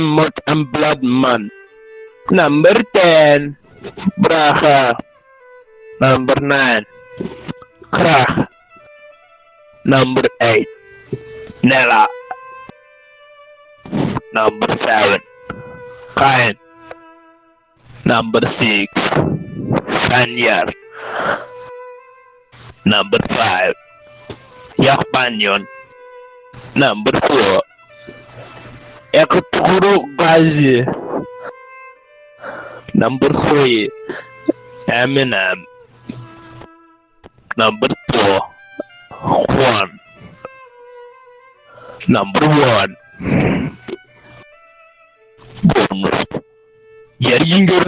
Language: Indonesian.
Mud and Blood Man. Number 10, Braha. Number 9, Krah. Number 8, Nella. Number 7, Kain. Number 6, Sanyar. Number 5, Yakbanyon. Number 4, Ekuturu Gazi. Number 3, Eminem. Number 2, Juan. Number 1, Bournemouth. Jari jinggar